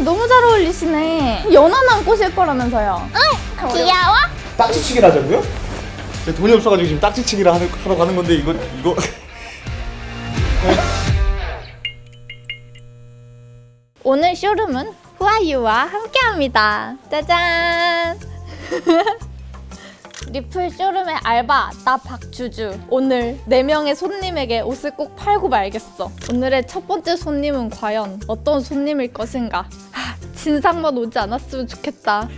손님 너무 잘 어울리시네. 연하남 꼬실 거라면서요. 응, 귀여워? 딱지치기를 하자고요? 제 돈이 없어가지고 지금 딱지치기를 하는, 하러 가는 건데 이거 이거 오늘 쇼룸은 후아유와 함께합니다. 짜잔! 리플 쇼룸의 알바 나 박주주 오늘 4명의 손님에게 옷을 꼭 팔고 말겠어 오늘의 첫 번째 손님은 과연 어떤 손님일 것인가 하, 진상만 오지 않았으면 좋겠다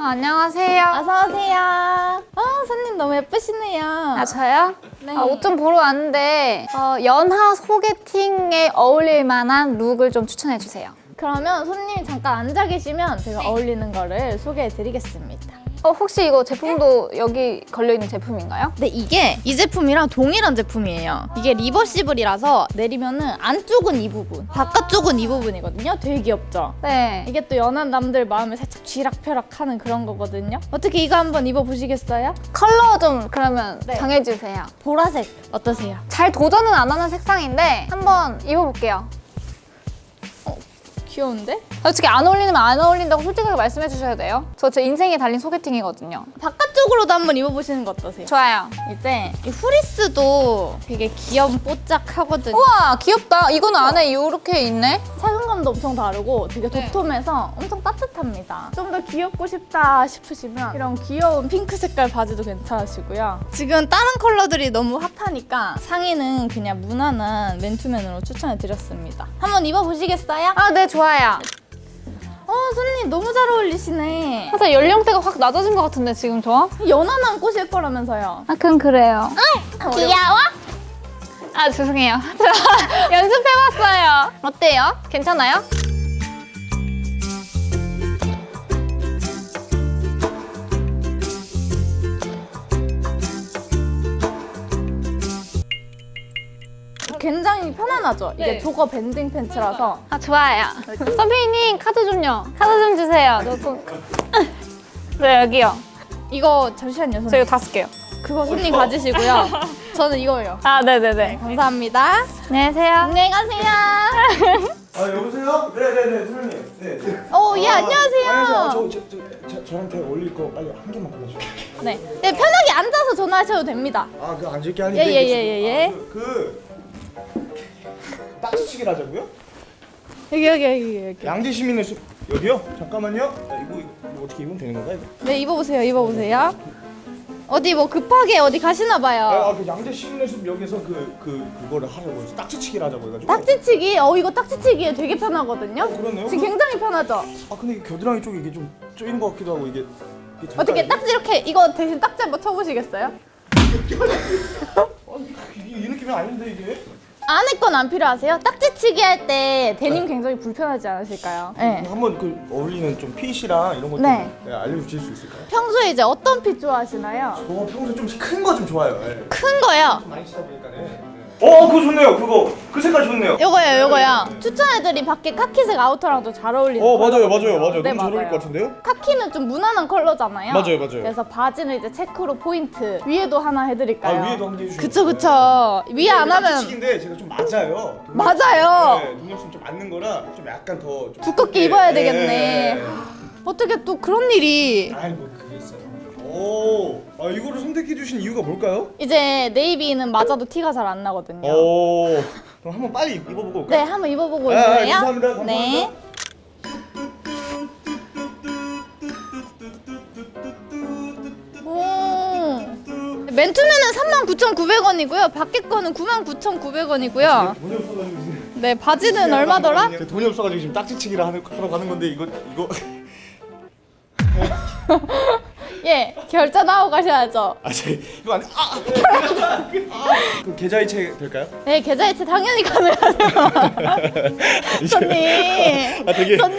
아, 안녕하세요. 어서오세요 어 손님 너무 예쁘시네요 아, 저요? 네. 아, 옷 좀 보러 왔는데 어, 연하 소개팅에 어울릴 만한 룩을 좀 추천해 주세요. 그러면 손님이 잠깐 앉아 계시면 제가 어울리는 거를 소개해 드리겠습니다 어, 혹시 이거 제품도 여기 걸려있는 제품인가요? 근데 이게 이 제품이랑 동일한 제품이에요. 이게 리버시블이라서 내리면은 안쪽은 이 부분, 바깥쪽은 이 부분이거든요. 되게 귀엽죠? 네. 이게 또 연하남들 마음을 살짝 쥐락펴락하는 그런 거거든요. 어떻게 이거 한번 입어보시겠어요? 컬러 좀 그러면 네. 정해주세요. 보라색 어떠세요? 잘 도전은 안 하는 색상인데 한번 입어볼게요. 귀여운데? 솔직히 안 어울리면 안 어울린다고 솔직하게 말씀해 주셔야 돼요. 저 제 인생에 달린 소개팅이거든요. 바깥 쪽으로도 한번 입어보시는 거 어떠세요? 좋아요. 이제 이 후리스도 되게 귀염 뽀짝하거든요. 우와 귀엽다. 이거는 안에 이렇게 있네. 착용감도 엄청 다르고 되게 네. 도톰해서 엄청 따뜻합니다. 좀 더 귀엽고 싶다 싶으시면 이런 귀여운 핑크 색깔 바지도 괜찮으시고요. 지금 다른 컬러들이 너무 핫하니까 상의는 그냥 무난한 맨투맨으로 추천해드렸습니다. 한번 입어보시겠어요? 아 네 좋아요. 어, 손님 너무 잘 어울리시네. 살짝 연령대가 확 낮아진 것 같은데 지금 저? 연하남 꼬실 거라면서요. 아 그럼 그래요. 귀여워? 아 죄송해요. 저 연습해봤어요. 어때요? 괜찮아요? 굉장히 편안하죠? 이게 네. 조거 밴딩 팬츠라서 아 좋아요. 선배님 카드 좀요. 카드 좀 주세요. 저 좀. 네 여기요. 이거 잠시만요, 손님. 저 이거 다섯 개요. 그거 손님 가지시고요. 저는 이거요. 아 네네 네. 감사합니다. 안녕하세요. 안녕히 가세요. 아 여보세요? 네네네 선생님 네, 네. 어, 예, 아, 안녕하세요. 안녕하세요 저, 저, 저, 저, 저 한테 어울릴 거 빨리 한 개만 골라줘요 네. 네, 편하게 앉아서 전화하셔도 됩니다. 아그 앉을 게 아닌데 예, 예, 예, 예, 예. 지금- 아, 그, 그 딱지치기를 하자고요? 여기, 여기, 여기, 여기. 양재 시민의 숲 여기요? 잠깐만요 아, 이거, 이거 어떻게 입으면 되는 건가 이거? 네, 입어보세요, 입어보세요. 어디 뭐 급하게 어디 가시나 아, 봐요. 아, 그 양재 시민의 숲 여기서 그, 그, 그거를 하려고 해서 딱지치기를 하자고 해가지고 딱지치기? 어, 이거 딱지치기에 되게 편하거든요? 어, 그러네요. 지금 굉장히 편하죠? 아 근데 이 겨드랑이 쪽이 이게 좀 쪼이는 것 같기도 하고 이게, 이게 어떻게? 딱지 이렇게, 이거 대신 딱지 한번 쳐보시겠어요? 아, 이게 이 느낌이 아닌데 이게? 안에 건 안 필요하세요? 딱지치기 할 때 데님 굉장히 불편하지 않으실까요? 네. 한번 그 어울리는 좀 핏이랑 이런 것좀 네. 네, 알려주실 수 있을까요? 평소에 이제 어떤 핏 좋아하시나요? 저 평소에 좀 큰 거 좀 좋아해요 네. 큰 거요. 많이 치다 보니까 네. 어 그거 좋네요 그거 그 색깔 좋네요 요거요, 요거요. 추천해드린 밖에 카키색 아우터랑도 잘 어울리는 어 맞아요. 맞아요 맞아요 네, 너무 잘 어울릴 맞아요. 것 같은데요? 카키는 좀 무난한 컬러잖아요. 맞아요, 맞아요. 그래서 바지는 이제 체크로 포인트 위에도 하나 해드릴까요? 아 위에도 한번 해주시면 그쵸 그쵸. 위에 안 하면 딱지치기인데 제가 좀 맞아요 돈 맞아요. 네, 돈 없으면 좀 맞는 거라 좀 약간 더 좀 두껍게 네, 입어야 네, 되겠네. 네. 어떻게 또 그런 일이 아이고 오, 아 이거를 선택해 주신 이유가 뭘까요? 이제 네이비는 맞아도 티가 잘 안 나거든요. 오, 그럼 한번 빨리 입어보고 올까요? 네, 한번 입어보고 아, 아, 오실래요? 감사합니다, 감사합니다. 네. 오. 맨투맨은 39,900원이고요. 밖에 거는 99,900원이고요. 돈이 없어가지고 지금 네, 바지는 얼마더라? 제가 돈이 없어가지고 지금 딱지치기를 하는, 하러 가는 건데 이거 이거 예, 결제하고 가셔야죠. 아, 제 이거 안 돼. 아, 아, 그 계좌이체 될까요? 네, 계좌이체 당연히 가능하세요. 손님. 아 되게 손님.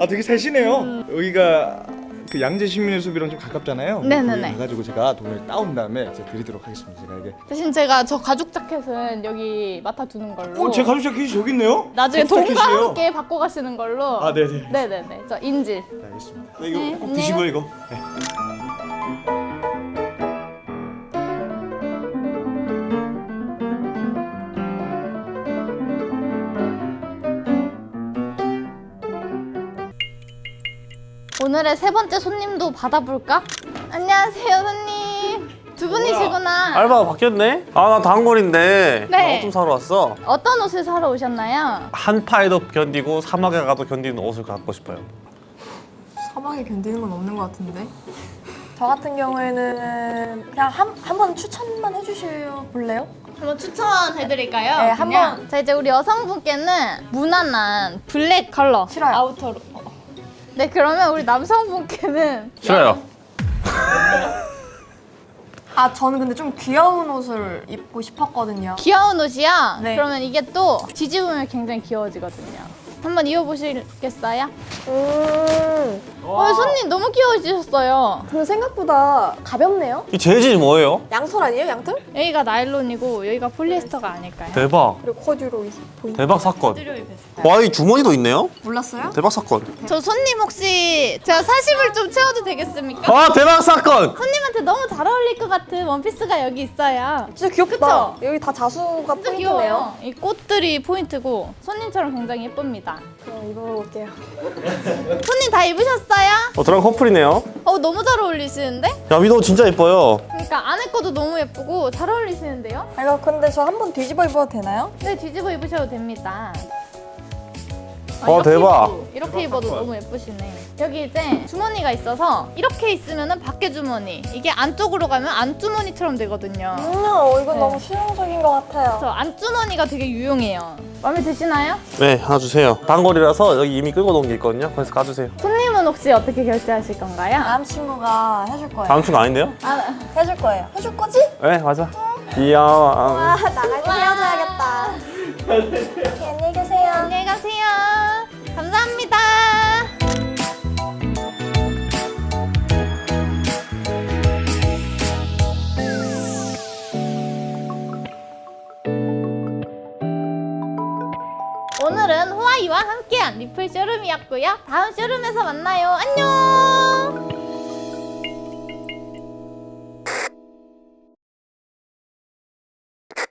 아, 아 되게 살시네요. 여기가 그 양재 시민의 숲이랑 좀 가깝잖아요. 네네네. 거기 가가지고 제가 돈을 따온 다음에 제가 드리도록 하겠습니다. 제가 이게. 대신 제가 저 가죽 자켓은 여기 맡아두는 걸로. 어, 제 가죽 자켓이 저기 있네요. 나중에 가죽 돈과 자켓이에요. 함께 바꿔 가시는 걸로. 아, 네네. 네네네. 저 인질. 네, 알겠습니다. 네, 이거 네, 꼭 안녕. 드시고요, 이거. 네. 오늘의 세 번째 손님도 받아볼까? 안녕하세요 손님 두 분이시구나 알바가 바뀌었네? 아나 단골인데 네. 옷좀 사러 왔어 어떤 옷을 사러 오셨나요? 한파에도 견디고 사막에 가도 견디는 옷을 갖고 싶어요 사막에 견디는 건 없는 것 같은데. 저 같은 경우에는 그냥 한, 한 번 추천만 해주실 볼래요? 한번 추천해드릴까요? 네? 한번. 자 이제 우리 여성분께는 무난한 블랙 컬러 싫어요. 아우터로 어. 네 그러면 우리 남성분께는 싫어요 아 저는 근데 좀 귀여운 옷을 입고 싶었거든요. 귀여운 옷이야? 네. 그러면 이게 또 뒤집으면 굉장히 귀여워지거든요 한번 입어보시겠어요? 음. 어, 손님 너무 귀여워지셨어요 근데 생각보다 가볍네요. 이 재질이 뭐예요? 양털 아니에요? 양털? 여기가 나일론이고 여기가 폴리에스터가 아닐까요? 대박 그리고 코듀로 보이. 대박 사건 베스트. 와이 주머니도 있네요? 몰랐어요? 대박 사건 저 손님 혹시 제가 40을 좀 채워도 되겠습니까? 아 대박 사건 손님한테 너무 잘 어울릴 것 같은 원피스가 여기 있어요 진짜 귀엽다. 그쵸? 여기 다 자수가 포인트네요. 귀여워요. 이 꽃들이 포인트고 손님처럼 굉장히 예쁩니다. 그럼 입어볼게요. 손님 다 입으셨어요? 어 저랑 커플 이네요 어 너무 잘 어울리시는데? 야 위도 진짜 예뻐요 그러니까 안에 것도 너무 예쁘고 잘 어울리시는데요? 아, 이거 근데 저 한 번 뒤집어 입어도 되나요? 네 뒤집어 입으셔도 됩니다. 아, 어, 대박. 입어도, 이렇게 입어도 너무 예쁘시네. 여기 이제 주머니가 있어서 이렇게 있으면 은 밖에 주머니. 이게 안쪽으로 가면 안주머니처럼 되거든요. 음, 어, 이건 네. 너무 실용적인 것 같아요. 저 안주머니가 되게 유용해요. 마음에 드시나요? 네 하나 주세요 단골이라서 여기 이미 끌고 놓은 게 있거든요 그래서 가주세요 손님 은 혹시 어떻게 결제하실 건가요? 남친구가 해줄 거예요. 다음 주가 아닌데요? 아, 해줄 거예요. 해줄 거지? 네 맞아 귀여워 아, 나갈 때 헤어져야겠다. 안녕히 계세요. 안녕히 가세요. 감사합니다. 오늘은 호아이와 함께한 리플 쇼룸이었고요. 다음 쇼룸에서 만나요. 안녕!